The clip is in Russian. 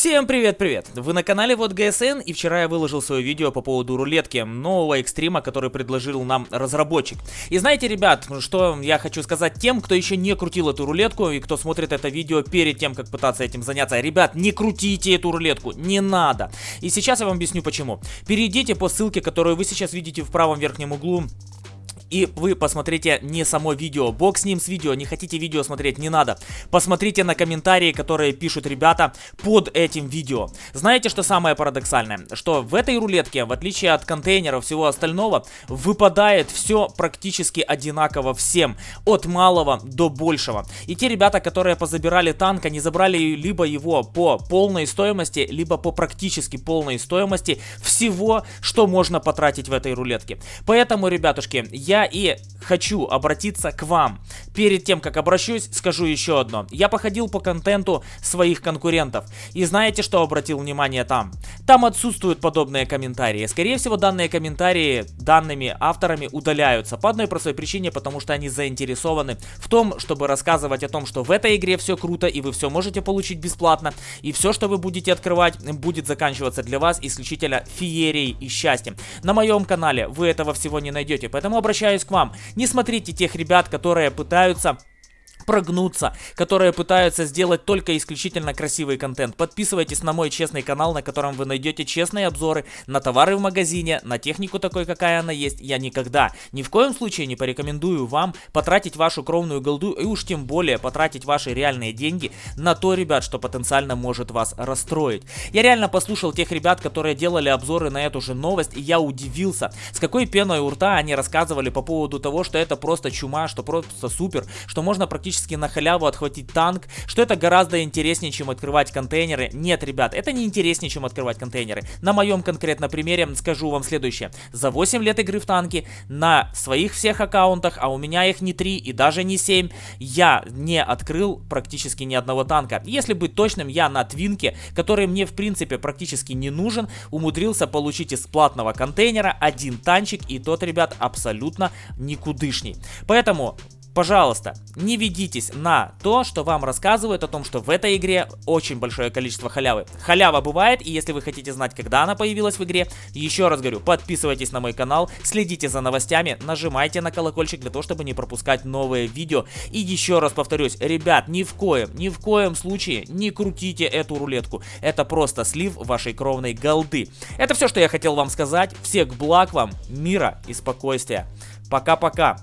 Всем привет-привет! Вы на канале Вот ГСН и вчера я выложил свое видео по поводу рулетки нового экстрима, который предложил нам разработчик. И знаете, ребят, что я хочу сказать тем, кто еще не крутил эту рулетку и кто смотрит это видео перед тем, как пытаться этим заняться. Ребят, не крутите эту рулетку, не надо. И сейчас я вам объясню почему. Перейдите по ссылке, которую вы сейчас видите в правом верхнем углу и вы посмотрите не само видео, бог с ним с видео, не хотите видео смотреть, не надо. Посмотрите на комментарии, которые пишут ребята под этим видео. Знаете, что самое парадоксальное? Что в этой рулетке, в отличие от контейнеров всего остального, выпадает все практически одинаково всем, от малого до большего. И те ребята, которые позабирали танк, они забрали либо его по полной стоимости, либо по практически полной стоимости всего, что можно потратить в этой рулетке. Поэтому, ребятушки, я и хочу обратиться к вам. Перед тем, как обращусь, скажу еще одно. Я походил по контенту своих конкурентов. И знаете, что обратил внимание там? Там отсутствуют подобные комментарии. Скорее всего, данные комментарии данными авторами удаляются. По одной простой причине, потому что они заинтересованы в том, чтобы рассказывать о том, что в этой игре все круто и вы все можете получить бесплатно. И все, что вы будете открывать, будет заканчиваться для вас исключительно феерией и счастьем. На моем канале вы этого всего не найдете, поэтому обращаюсь к вам. Не смотрите тех ребят, которые пытаются прогнуться, которые пытаются сделать только исключительно красивый контент. Подписывайтесь на мой честный канал, на котором вы найдете честные обзоры на товары в магазине, на технику такой, какая она есть. Я никогда, ни в коем случае не порекомендую вам потратить вашу кровную голду и уж тем более потратить ваши реальные деньги на то, ребят, что потенциально может вас расстроить. Я реально послушал тех ребят, которые делали обзоры на эту же новость, и я удивился, с какой пеной у рта они рассказывали по поводу того, что это просто чума, что просто супер, что можно практически практически на халяву отхватить танк, что это гораздо интереснее, чем открывать контейнеры. Нет, ребят, это не интереснее, чем открывать контейнеры. На моем конкретно примере скажу вам следующее. За 8 лет игры в танки на своих всех аккаунтах, а у меня их не 3 и даже не 7, я не открыл практически ни одного танка. Если быть точным, я на твинке, который мне в принципе практически не нужен, умудрился получить из платного контейнера один танчик, и тот, ребят, абсолютно никудышний. Поэтому Пожалуйста, не ведитесь на то, что вам рассказывают о том, что в этой игре очень большое количество халявы. Халява бывает, и если вы хотите знать, когда она появилась в игре, еще раз говорю, подписывайтесь на мой канал, следите за новостями, нажимайте на колокольчик для того, чтобы не пропускать новые видео. И еще раз повторюсь, ребят, ни в коем, ни в коем случае не крутите эту рулетку. Это просто слив вашей кровной голды. Это все, что я хотел вам сказать. Всех благ вам, мира и спокойствия. Пока-пока.